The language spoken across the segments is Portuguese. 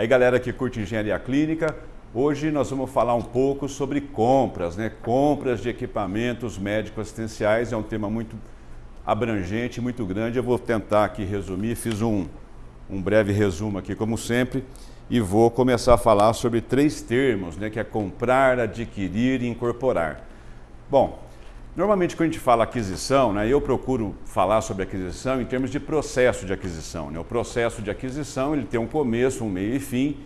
Aí galera que curte engenharia clínica, hoje nós vamos falar um pouco sobre compras, né? Compras de equipamentos médicos assistenciais, é um tema muito abrangente, muito grande. Eu vou tentar aqui resumir, fiz um, um breve resumo aqui como sempre e vou começar a falar sobre três termos, né? Que é comprar, adquirir e incorporar. Bom, Normalmente, quando a gente fala aquisição, né, eu procuro falar sobre aquisição em termos de processo de aquisição. Né? O processo de aquisição ele tem um começo, um meio e fim,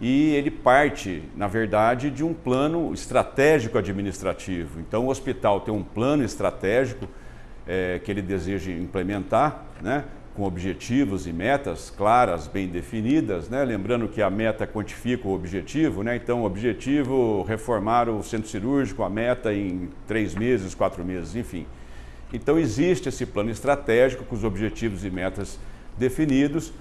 e ele parte, na verdade, de um plano estratégico administrativo. Então, o hospital tem um plano estratégico é, que ele deseja implementar, né? Com objetivos e metas claras, bem definidas, né? lembrando que a meta quantifica o objetivo, né? então o objetivo reformar o centro cirúrgico, a meta em três meses, quatro meses, enfim. Então existe esse plano estratégico com os objetivos e metas definidos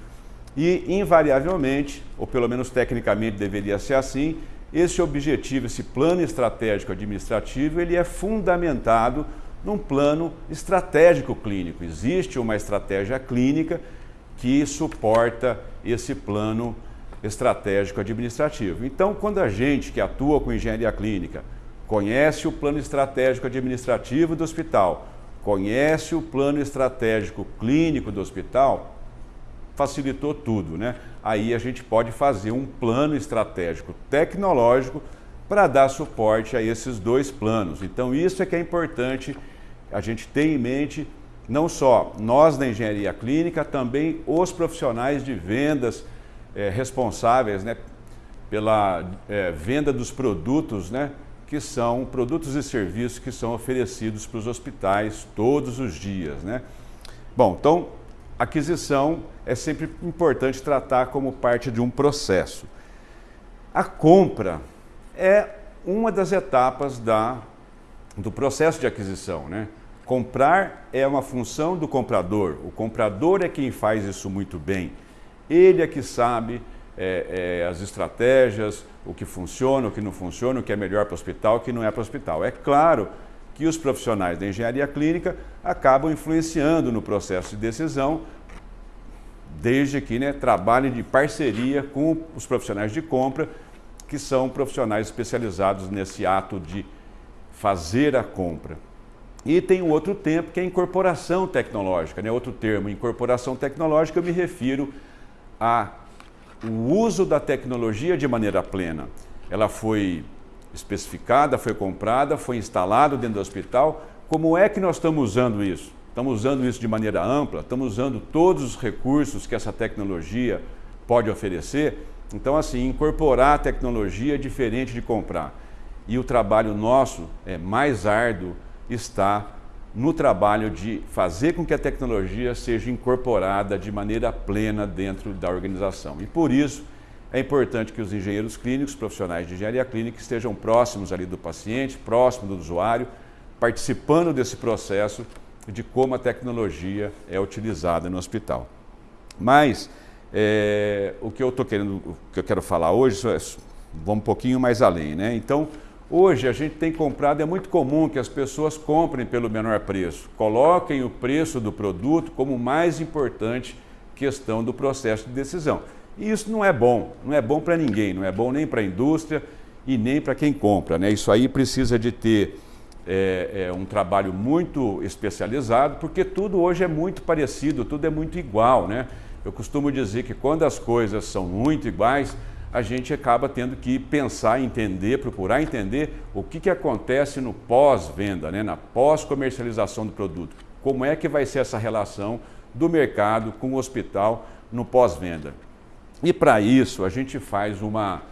e invariavelmente, ou pelo menos tecnicamente deveria ser assim, esse objetivo, esse plano estratégico administrativo, ele é fundamentado num plano estratégico clínico. Existe uma estratégia clínica que suporta esse plano estratégico administrativo. Então, quando a gente que atua com engenharia clínica conhece o plano estratégico administrativo do hospital, conhece o plano estratégico clínico do hospital, facilitou tudo, né? Aí a gente pode fazer um plano estratégico tecnológico para dar suporte a esses dois planos. Então isso é que é importante a gente ter em mente, não só nós da engenharia clínica, também os profissionais de vendas é, responsáveis né, pela é, venda dos produtos, né, que são produtos e serviços que são oferecidos para os hospitais todos os dias. Né? Bom, então, aquisição é sempre importante tratar como parte de um processo. A compra é uma das etapas da, do processo de aquisição. Né? Comprar é uma função do comprador. O comprador é quem faz isso muito bem. Ele é que sabe é, é, as estratégias, o que funciona, o que não funciona, o que é melhor para o hospital, o que não é para o hospital. É claro que os profissionais da engenharia clínica acabam influenciando no processo de decisão, desde que né, trabalhem de parceria com os profissionais de compra que são profissionais especializados nesse ato de fazer a compra. E tem um outro tempo que é incorporação tecnológica, né? outro termo, incorporação tecnológica, eu me refiro ao uso da tecnologia de maneira plena. Ela foi especificada, foi comprada, foi instalada dentro do hospital. Como é que nós estamos usando isso? Estamos usando isso de maneira ampla? Estamos usando todos os recursos que essa tecnologia pode oferecer? Então, assim, incorporar a tecnologia é diferente de comprar. E o trabalho nosso é mais árduo está no trabalho de fazer com que a tecnologia seja incorporada de maneira plena dentro da organização. E por isso é importante que os engenheiros clínicos, profissionais de engenharia clínica, estejam próximos ali do paciente, próximo do usuário, participando desse processo de como a tecnologia é utilizada no hospital. Mas é, o que eu estou querendo, o que eu quero falar hoje, é, vamos um pouquinho mais além, né? Então, hoje a gente tem comprado, é muito comum que as pessoas comprem pelo menor preço, coloquem o preço do produto como mais importante questão do processo de decisão. E isso não é bom, não é bom para ninguém, não é bom nem para a indústria e nem para quem compra, né? Isso aí precisa de ter é, é, um trabalho muito especializado, porque tudo hoje é muito parecido, tudo é muito igual, né? Eu costumo dizer que quando as coisas são muito iguais, a gente acaba tendo que pensar, entender, procurar entender o que, que acontece no pós-venda, né? na pós-comercialização do produto. Como é que vai ser essa relação do mercado com o hospital no pós-venda. E para isso a gente faz uma,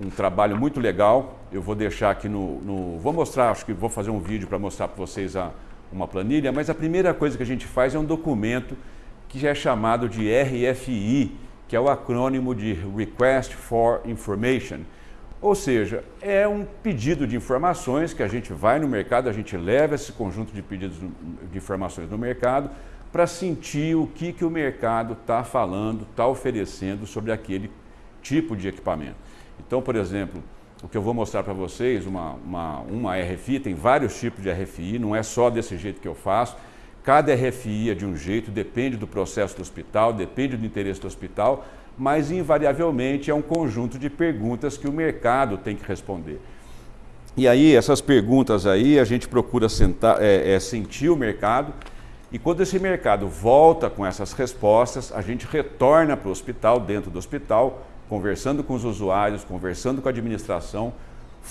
um trabalho muito legal. Eu vou deixar aqui no, no Vou mostrar, acho que vou fazer um vídeo para mostrar para vocês a, uma planilha, mas a primeira coisa que a gente faz é um documento que é chamado de RFI, que é o acrônimo de Request for Information. Ou seja, é um pedido de informações que a gente vai no mercado, a gente leva esse conjunto de pedidos de informações no mercado para sentir o que, que o mercado está falando, está oferecendo sobre aquele tipo de equipamento. Então, por exemplo, o que eu vou mostrar para vocês, uma, uma, uma RFI, tem vários tipos de RFI, não é só desse jeito que eu faço, Cada RFI é de um jeito, depende do processo do hospital, depende do interesse do hospital, mas invariavelmente é um conjunto de perguntas que o mercado tem que responder. E aí, essas perguntas aí, a gente procura sentar, é, é, sentir o mercado, e quando esse mercado volta com essas respostas, a gente retorna para o hospital, dentro do hospital, conversando com os usuários, conversando com a administração,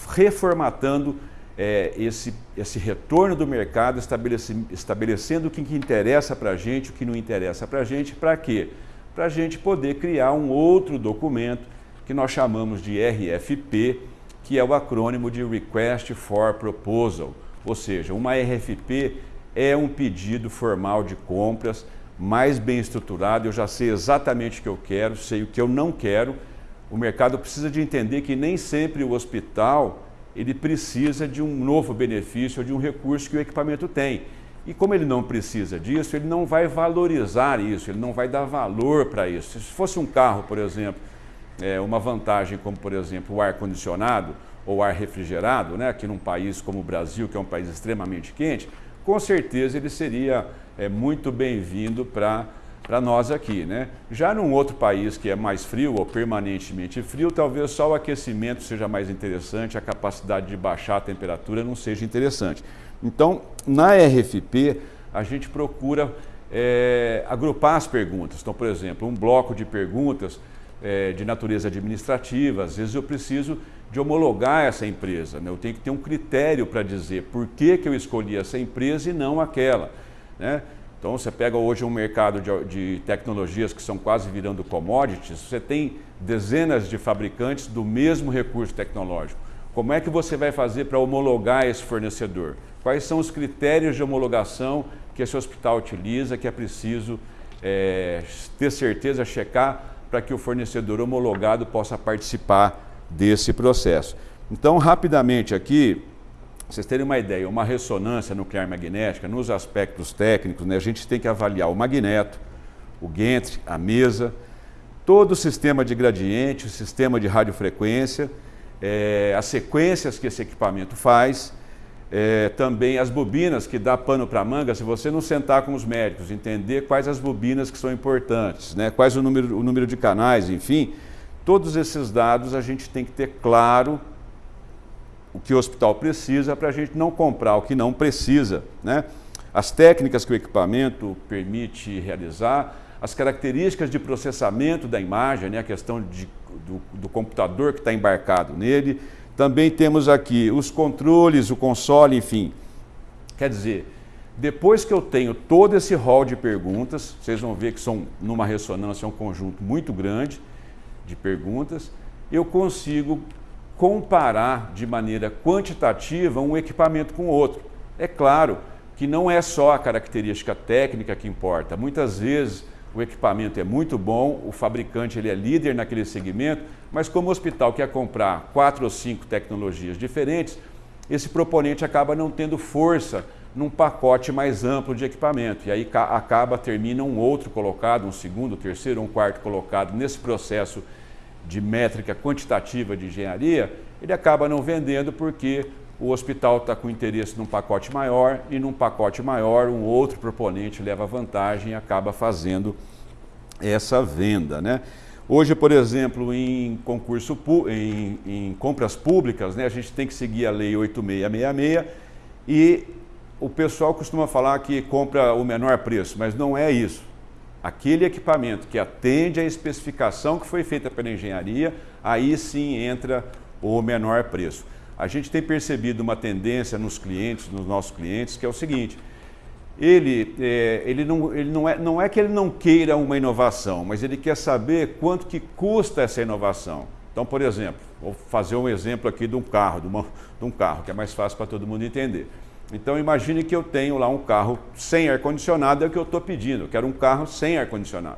reformatando é, esse, esse retorno do mercado, estabelecendo o que, que interessa para a gente, o que não interessa para a gente, para quê? Para a gente poder criar um outro documento que nós chamamos de RFP, que é o acrônimo de Request for Proposal, ou seja, uma RFP é um pedido formal de compras mais bem estruturado, eu já sei exatamente o que eu quero, sei o que eu não quero. O mercado precisa de entender que nem sempre o hospital ele precisa de um novo benefício de um recurso que o equipamento tem. E como ele não precisa disso, ele não vai valorizar isso, ele não vai dar valor para isso. Se fosse um carro, por exemplo, é, uma vantagem como, por exemplo, o ar-condicionado ou ar refrigerado, né, aqui num país como o Brasil, que é um país extremamente quente, com certeza ele seria é, muito bem-vindo para para nós aqui. Né? Já num outro país que é mais frio ou permanentemente frio, talvez só o aquecimento seja mais interessante, a capacidade de baixar a temperatura não seja interessante. Então, na RFP, a gente procura é, agrupar as perguntas. Então, por exemplo, um bloco de perguntas é, de natureza administrativa, às vezes eu preciso de homologar essa empresa. Né? Eu tenho que ter um critério para dizer por que, que eu escolhi essa empresa e não aquela. Né? Então, você pega hoje um mercado de, de, tecnologias que são quase virando commodities, você tem dezenas de fabricantes do mesmo recurso tecnológico. Como é que você vai fazer para homologar esse fornecedor? Quais são os critérios de homologação que esse hospital utiliza, que é preciso é, ter certeza, checar, para que o fornecedor homologado possa participar desse processo. Então, rapidamente aqui, vocês terem uma ideia, uma ressonância nuclear magnética, nos aspectos técnicos, né, a gente tem que avaliar o magneto, o gantry, a mesa, todo o sistema de gradiente, o sistema de radiofrequência, é, as sequências que esse equipamento faz, é, também as bobinas que dá pano para manga, se você não sentar com os médicos, entender quais as bobinas que são importantes, né, quais o número, o número de canais, enfim, todos esses dados a gente tem que ter claro o que o hospital precisa para a gente não comprar o que não precisa. Né? As técnicas que o equipamento permite realizar, as características de processamento da imagem, né? a questão de, do, do computador que está embarcado nele. Também temos aqui os controles, o console, enfim. Quer dizer, depois que eu tenho todo esse rol de perguntas, vocês vão ver que são, numa ressonância, um conjunto muito grande de perguntas, eu consigo comparar de maneira quantitativa um equipamento com outro. É claro que não é só a característica técnica que importa. Muitas vezes o equipamento é muito bom, o fabricante ele é líder naquele segmento, mas como o hospital quer comprar quatro ou cinco tecnologias diferentes, esse proponente acaba não tendo força num pacote mais amplo de equipamento. E aí acaba, termina um outro colocado, um segundo, terceiro, um quarto colocado nesse processo de métrica quantitativa de engenharia, ele acaba não vendendo porque o hospital está com interesse num pacote maior e num pacote maior um outro proponente leva vantagem e acaba fazendo essa venda. Né? Hoje, por exemplo, em concurso em, em compras públicas, né, a gente tem que seguir a lei 8666 e o pessoal costuma falar que compra o menor preço, mas não é isso aquele equipamento que atende à especificação que foi feita pela engenharia, aí sim entra o menor preço. A gente tem percebido uma tendência nos clientes, nos nossos clientes, que é o seguinte, ele, é, ele, não, ele não, é, não é que ele não queira uma inovação, mas ele quer saber quanto que custa essa inovação. Então, por exemplo, vou fazer um exemplo aqui de um carro, de, uma, de um carro, que é mais fácil para todo mundo entender. Então imagine que eu tenho lá um carro sem ar-condicionado, é o que eu estou pedindo, eu quero um carro sem ar-condicionado.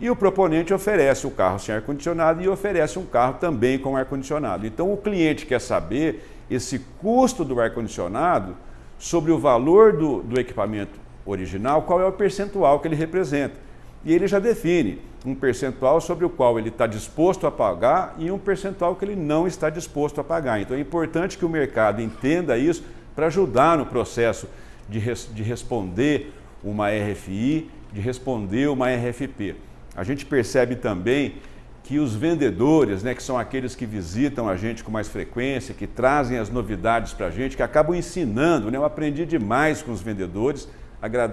E o proponente oferece o carro sem ar-condicionado e oferece um carro também com ar-condicionado. Então o cliente quer saber esse custo do ar-condicionado sobre o valor do, do equipamento original, qual é o percentual que ele representa. E ele já define um percentual sobre o qual ele está disposto a pagar e um percentual que ele não está disposto a pagar. Então é importante que o mercado entenda isso para ajudar no processo de, res, de responder uma RFI, de responder uma RFP. a gente percebe também que os vendedores, né, que são aqueles que visitam a gente com mais frequência, que trazem as novidades para a gente, que acabam ensinando, né? eu aprendi demais com os vendedores,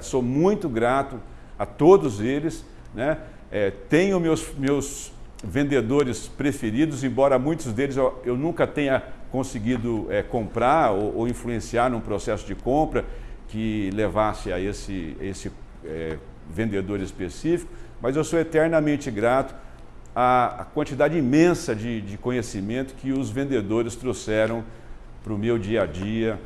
sou muito grato a todos eles, né? É, tenho meus, meus vendedores preferidos, embora muitos deles eu, eu nunca tenha conseguido é, comprar ou, ou, influenciar num processo de compra que levasse a esse, esse é, vendedor específico, mas eu sou eternamente grato à, à quantidade imensa de, de conhecimento que os vendedores trouxeram para o meu dia a dia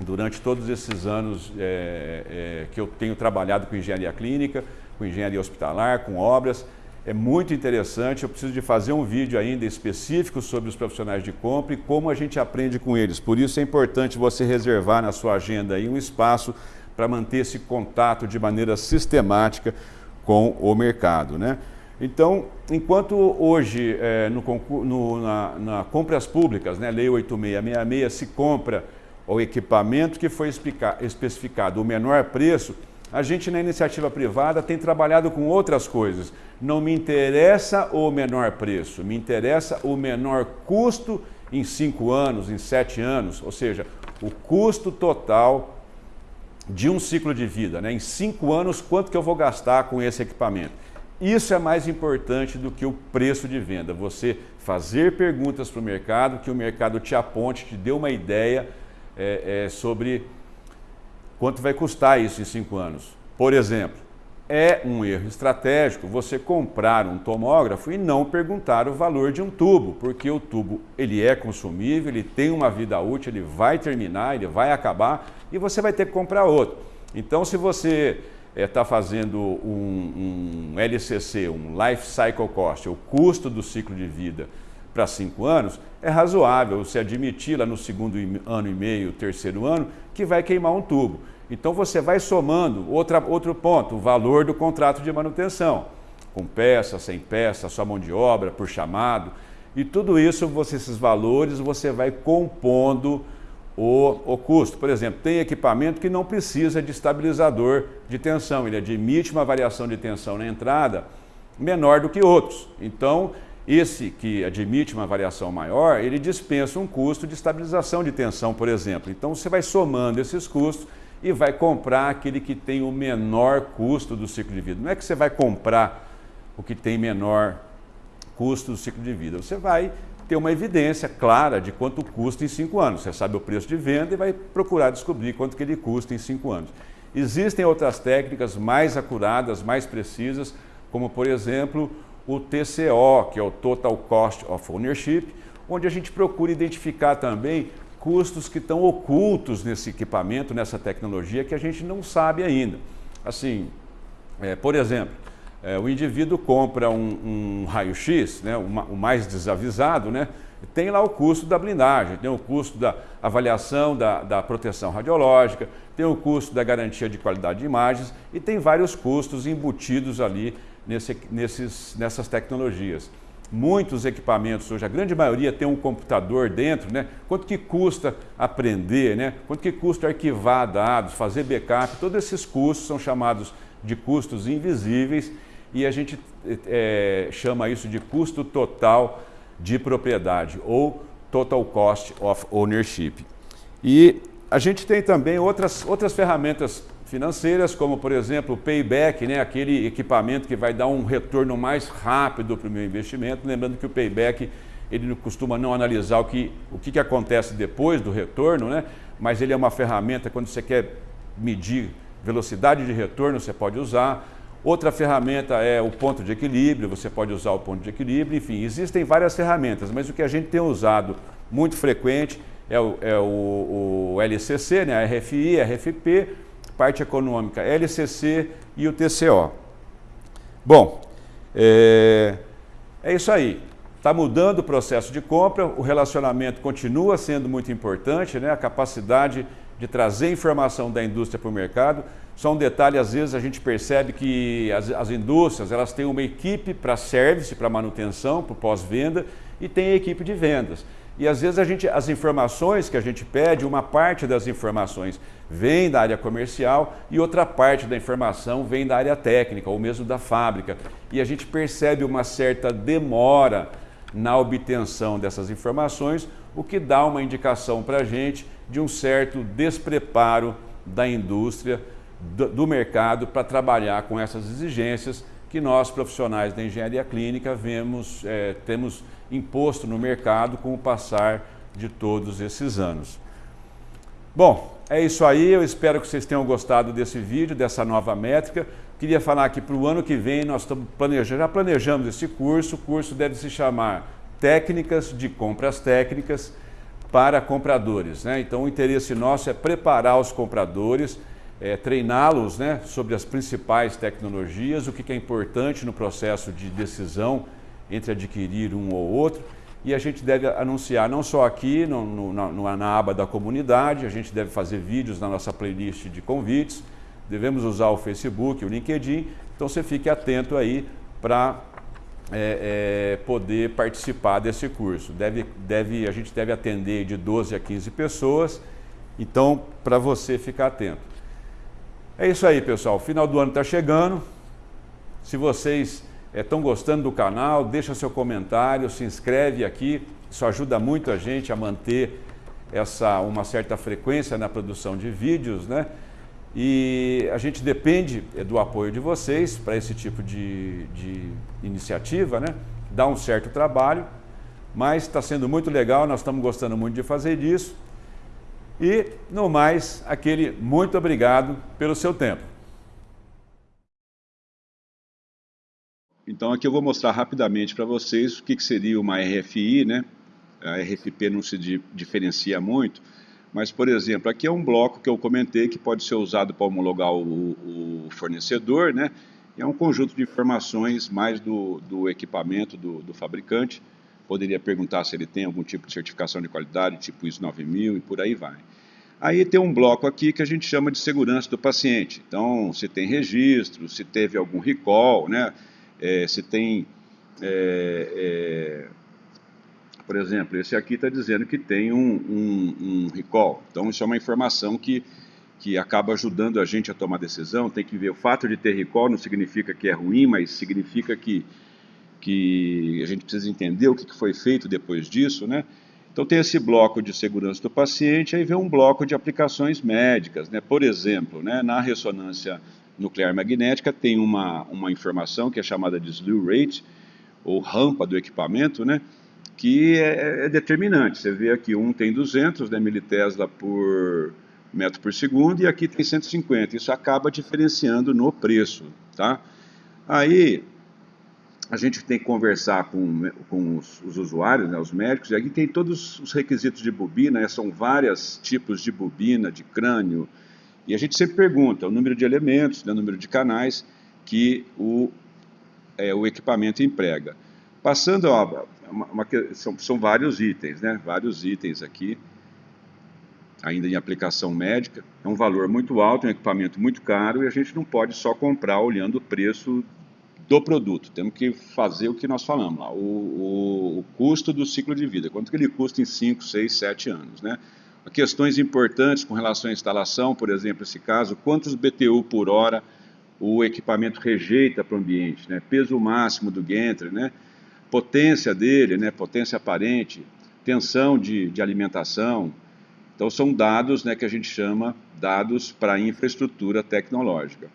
durante todos esses anos é, é, que eu tenho trabalhado com engenharia clínica, com engenharia hospitalar, com obras. É muito interessante, eu preciso de fazer um vídeo ainda específico sobre os profissionais de compra e como a gente aprende com eles. Por isso é importante você reservar na sua agenda aí um espaço para manter esse contato de maneira sistemática com o mercado. Né? Então, enquanto hoje é, no, no, na, na, compras públicas, né, Lei 8666, se compra o equipamento que foi especificado o menor preço, a gente na iniciativa privada tem trabalhado com outras coisas. Não me interessa o menor preço, me interessa o menor custo em cinco anos, em sete anos, ou seja, o custo total de um ciclo de vida. Né? Em cinco anos, quanto que eu vou gastar com esse equipamento? Isso é mais importante do que o preço de venda. Você fazer perguntas para o mercado, que o mercado te aponte, te dê uma ideia é, é, sobre quanto vai custar isso em cinco anos. Por exemplo, é um erro estratégico você comprar um tomógrafo e não perguntar o valor de um tubo, porque o tubo ele é consumível, ele tem uma vida útil, ele vai terminar, ele vai acabar e você vai ter que comprar outro. Então, se você está eh, é, fazendo um, um LCC, um Life Cycle Cost, o custo do ciclo de vida para cinco anos, é razoável você admitir lá no segundo ano e meio, terceiro ano, que vai queimar um tubo. Então você vai somando, outra, outro ponto, o valor do contrato de manutenção, com peça, sem peça, sua mão de obra, por chamado, e tudo isso, você, esses valores, você vai compondo o, o custo. Por exemplo, tem equipamento que não precisa de estabilizador de tensão, ele admite uma variação de tensão na entrada menor do que outros. Então, esse que admite uma variação maior, ele dispensa um custo de estabilização de tensão, por exemplo. Então, você vai somando esses custos e vai comprar aquele que tem o menor custo do ciclo de vida. Não é que você vai comprar o que tem menor custo do ciclo de vida. Você vai ter uma evidência clara de quanto custa em cinco anos. Você sabe o preço de venda e vai procurar descobrir quanto que ele custa em cinco anos. Existem outras técnicas mais acuradas, mais precisas, como por exemplo o TCO, que é o Total Cost of Ownership, onde a gente procura identificar também custos que estão ocultos nesse equipamento, nessa tecnologia, que a gente não sabe ainda. Assim, é, por exemplo, é, o indivíduo compra um, um raio-x, né, o mais desavisado, né, tem lá o custo da blindagem, tem o custo da avaliação da, da proteção radiológica, tem o custo da garantia de qualidade de imagens e tem vários custos embutidos ali nesse, nesses, nessas tecnologias muitos equipamentos hoje, a grande maioria tem um computador dentro, né? Quanto que custa aprender, né? Quanto que custa arquivar dados, fazer backup, todos esses custos são chamados de custos invisíveis e a gente é, chama isso de custo total de propriedade ou Total Cost of Ownership. E a gente tem também outras, outras ferramentas financeiras, como por exemplo o payback, né, aquele equipamento que vai dar um retorno mais rápido para o meu investimento. Lembrando que o payback ele costuma não analisar o que, o que, que acontece depois do retorno, né, mas ele é uma ferramenta quando você quer medir velocidade de retorno, você pode usar. Outra ferramenta é o ponto de equilíbrio, você pode usar o ponto de equilíbrio, enfim, existem várias ferramentas, mas o que a gente tem usado muito frequente é o, é o, o LCC, né, a RFI, a RFP, parte econômica, LCC e o TCO. Bom, é, é isso aí. Está mudando o processo de compra, o relacionamento continua sendo muito importante, né? a capacidade de trazer informação da indústria para o mercado. Só um detalhe, às vezes a gente percebe que as, as indústrias elas têm uma equipe para service, para manutenção, para pós-venda, e tem a equipe de vendas. E às vezes a gente, as informações que a gente pede, uma parte das informações vem da área comercial e outra parte da informação vem da área técnica ou mesmo da fábrica. E a gente percebe uma certa demora na obtenção dessas informações, o que dá uma indicação para a gente de um certo despreparo da indústria, do, do mercado para trabalhar com essas exigências que nós, profissionais da engenharia clínica, vemos, é, temos imposto no mercado com o passar de todos esses anos. Bom, é isso aí, eu espero que vocês tenham gostado desse vídeo, dessa nova métrica. Queria falar que para o ano que vem nós estamos planejando, já planejamos esse curso, o curso deve se chamar Técnicas de Compras Técnicas para Compradores. Né? Então o interesse nosso é preparar os compradores, é, treiná-los né, sobre as principais tecnologias, o que é importante no processo de decisão entre adquirir um ou outro. E a gente deve anunciar não só aqui no, no, na, na aba da comunidade, a gente deve fazer vídeos na nossa playlist de convites, devemos usar o Facebook, o LinkedIn, então você fique atento aí para é, é, poder participar desse curso. Deve, deve, a gente deve atender de 12 a 15 pessoas, então para você ficar atento. É isso aí, pessoal. Final do ano está chegando. Se vocês estão é, gostando do canal, deixa seu comentário, se inscreve aqui. Isso ajuda muito a gente a manter essa, uma certa frequência na produção de vídeos, né? E a gente depende é, do apoio de vocês para esse tipo de, de iniciativa, né? Dá um certo trabalho, mas está sendo muito legal, nós estamos gostando muito de fazer isso. E, no mais, aquele muito obrigado pelo seu tempo. Então aqui eu vou mostrar rapidamente para vocês o que, que, seria uma RFI, né? A RFP não se di diferencia muito, mas, por exemplo, aqui é um bloco que eu comentei que pode ser usado para homologar o, o fornecedor, né? é um conjunto de informações mais do, do equipamento do, do fabricante, poderia perguntar se ele tem algum tipo de certificação de qualidade, tipo ISO 9000 e por aí vai. Aí tem um bloco aqui que a gente chama de segurança do paciente. Então, se tem registro, se teve algum recall, né? É, se tem, é, é, por exemplo, esse aqui está dizendo que tem um, um, um, recall. Então, isso é uma informação que, que acaba ajudando a gente a tomar decisão. Tem que ver, o fato de ter recall não significa que é ruim, mas significa que que a gente precisa entender o que foi feito depois disso, né? Então tem esse bloco de segurança do paciente, aí vem um bloco de aplicações médicas, né? Por exemplo, né, na ressonância nuclear magnética tem uma, uma informação que é chamada de slew rate, ou rampa do equipamento, né? Que é, é determinante. Você vê aqui, um tem 200 né, militesla por metro por segundo e aqui tem 150. Isso acaba diferenciando no preço, tá? Aí, a gente tem que conversar com, com os, os, usuários, né, os médicos, e aqui tem todos os requisitos de bobina, né, são vários tipos de bobina, de crânio, e a gente sempre pergunta o número de elementos, né, o número de canais que o, é, o equipamento emprega. Passando, ó, uma, uma, são, são vários itens, né, vários itens aqui, ainda em aplicação médica, é um valor muito alto, é um equipamento muito caro, e a gente não pode só comprar olhando o preço do produto. Temos que fazer o que nós falamos lá, o, o, o custo do ciclo de vida, quanto que ele custa em 5, 6, 7 anos. Né? Questões importantes com relação à instalação, por exemplo, esse caso, quantos BTU por hora o equipamento rejeita para o ambiente, né? peso máximo do gantry, né? potência dele, né? potência aparente, tensão de, de alimentação. Então são dados né, que a gente chama dados para infraestrutura tecnológica.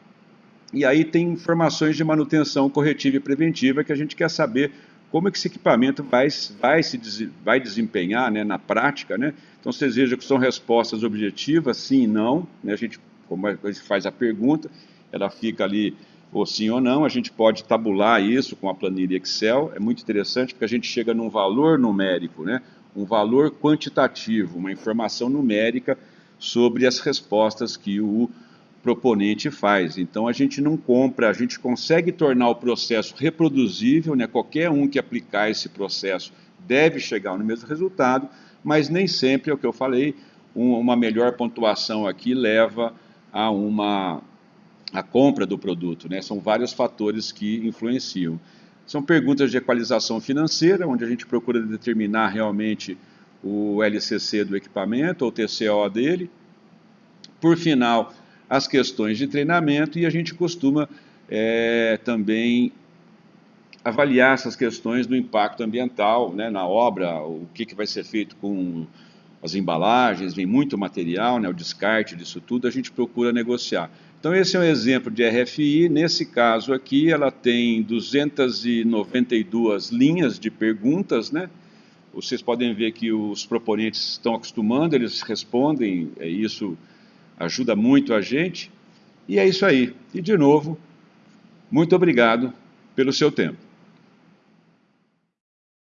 E aí tem informações de manutenção corretiva e preventiva que a gente quer saber como é que esse equipamento vai, vai, se, vai desempenhar né, na prática. Né? Então vocês vejam que são respostas objetivas, sim e não. Né? A gente, como a gente faz a pergunta, ela fica ali ou sim ou não, a gente pode tabular isso com a planilha Excel, é muito interessante porque a gente chega num valor numérico, né? um valor quantitativo, uma informação numérica sobre as respostas que o proponente faz. Então a gente não compra, a gente consegue tornar o processo reproduzível, né? qualquer um que aplicar esse processo deve chegar no mesmo resultado, mas nem sempre, é o que eu falei, um, uma melhor pontuação aqui leva a uma a compra do produto. Né? São vários fatores que influenciam. São perguntas de equalização financeira, onde a gente procura determinar realmente o LCC do equipamento, ou TCO dele. Por final, as questões de treinamento e a gente costuma é, também avaliar essas questões do impacto ambiental né, na obra, o que, que vai ser feito com as embalagens, vem muito material, né, o descarte disso tudo, a gente procura negociar. Então esse é um exemplo de RFI, nesse caso aqui ela tem 292 linhas de perguntas, né? Vocês podem ver que os proponentes estão acostumando, eles respondem, é, isso ajuda muito a gente. E é isso aí. E de novo, muito obrigado pelo seu tempo.